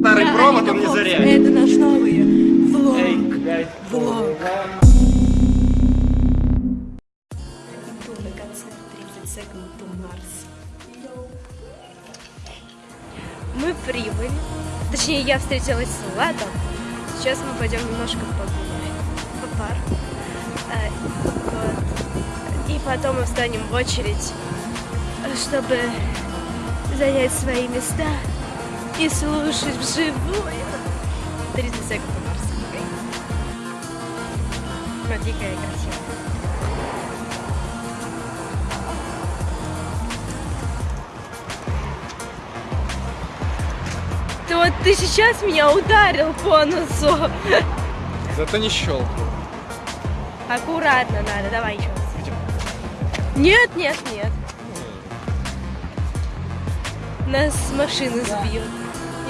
Старый Да, провод он не Фокс, заря. Это наш новый влог. Эй, блядь. Влог. Иду на концерт 30 Second to Mars. Мы прибыли. Точнее, я встретилась с Владом. Сейчас мы пойдем немножко погуляем по парку. Потом мы встанем в очередь, чтобы занять свои места и слушать вживую 30 секунд до Марса. Смотри, какая красивая. Ты вот ты сейчас меня ударил по носу. Зато не щелкнул. Аккуратно надо, давай еще. Нет, нет, нет. Нас машины сбьют.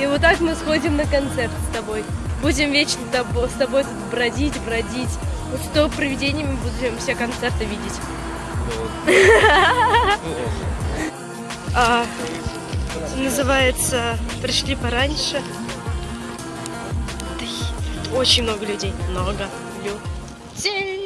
И вот так мы сходим на концерт с тобой. Будем вечно с тобой тут бродить, бродить. Вот с то привидениями будем все концерты видеть. А, называется «Пришли пораньше». Очень много людей. Много людей.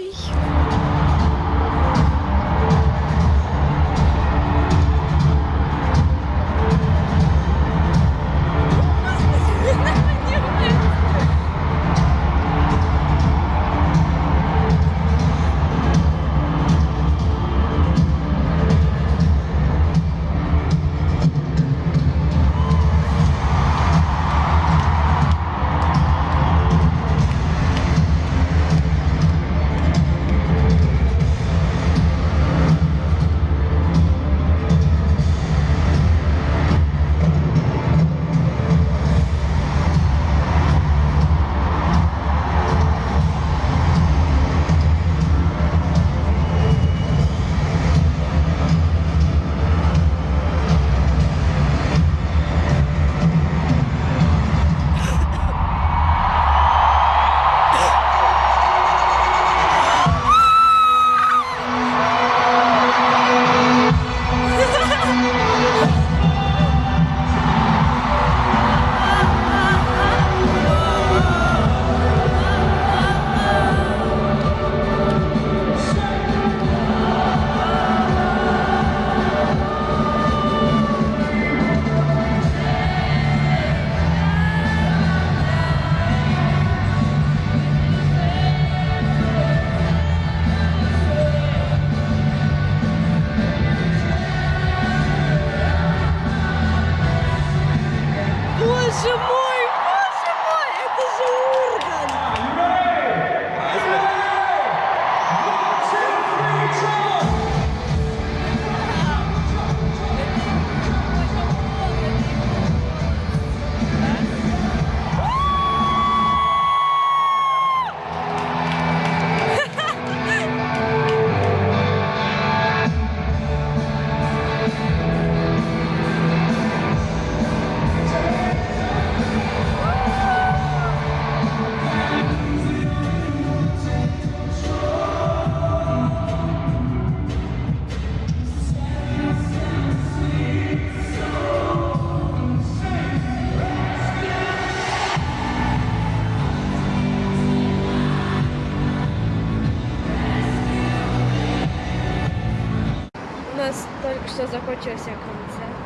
Что закончился концерт.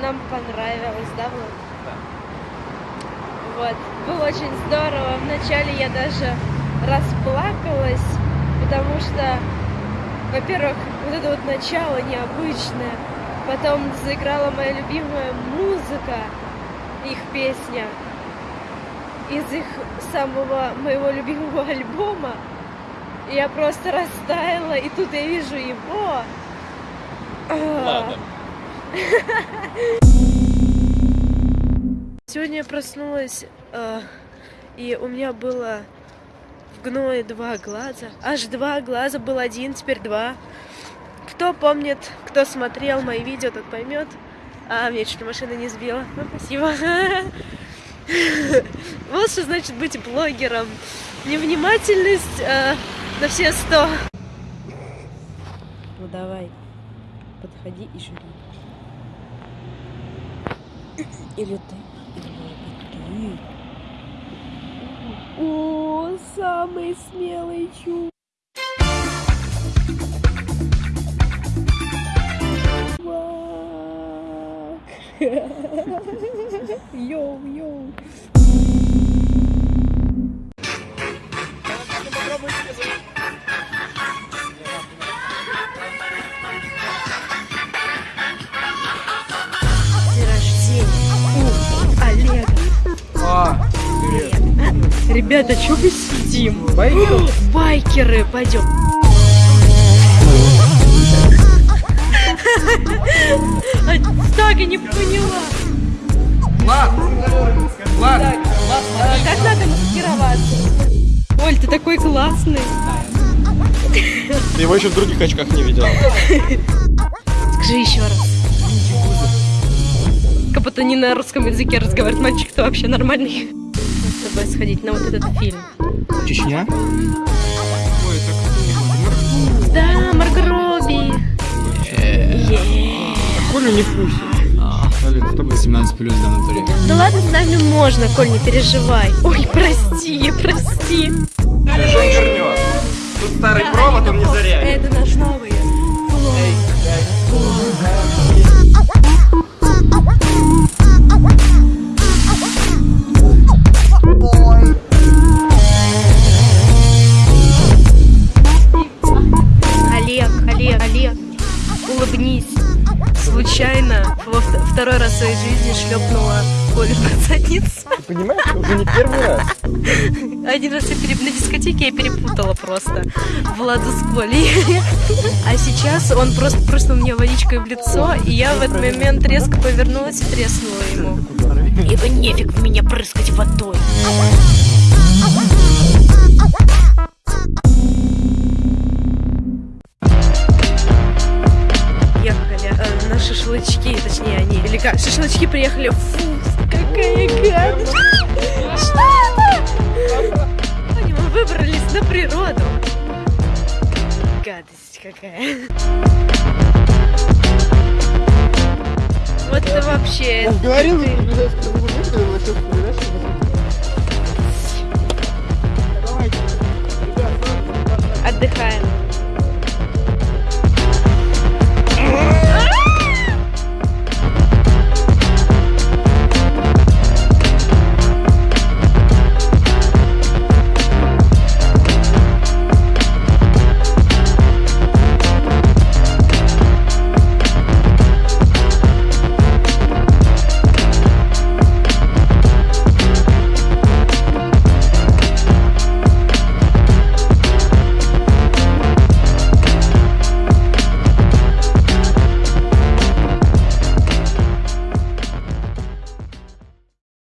Нам понравилось, да, Влад? Вот. Было очень здорово. Вначале я даже расплакалась, потому что, во-первых, вот это вот начало необычное. Потом заиграла моя любимая музыка, их песня из их самого моего любимого альбома. Я просто растаяла, и тут я вижу его. Ладно. Сегодня я проснулась, э, и у меня было в гное два глаза. Аж два глаза, был один, теперь два. Кто помнит, кто смотрел мои видео, тот поймет. А, меня чуть машина не сбила. Ну, спасибо. Вот что значит быть блогером. Невнимательность э, на все сто. Ну давай, подходи и жри. Или ты, или ты. О, самый смелый чувак. Йоу, йоу. Ребята, что мы сидим? Байкер? Байкеры, пойдем. Так и не поняла. Влад! Влад! Как надо маскироваться? Оль, ты такой классный. Ты его еще в других очках не видел. Скажи еще раз. Как будто не на русском языке разговаривает мальчик, то вообще нормальный. Тобой сходить на вот этот фильм. Чечня? Ой, так Да, Марго Робби. Е. Колю не тобой 18 плюс да, натуре. Да ладно, с нами можно, Коль, не переживай. Ой, прости, прости. Сейчас он вернет. Тут старый провод, он не заряет. Это наш новый. Олег, Случайно во вт- второй раз в своей жизни шлепнула Колю по задницу. Ты понимаешь, уже не первый раз. Один раз я переп- на дискотеке я перепутала просто Владу с Колей. А сейчас он просто прыснул мне водичкой в лицо, и я в этот момент резко повернулась и треснула ему. Ибо нефиг в меня прыскать водой. Шашлычки, точнее они, или как, шашлычки приехали, фу, какая гадость. Что это? Мы выбрались на природу. Гадость какая. Вот это вообще. Я говорил, Отдыхаем.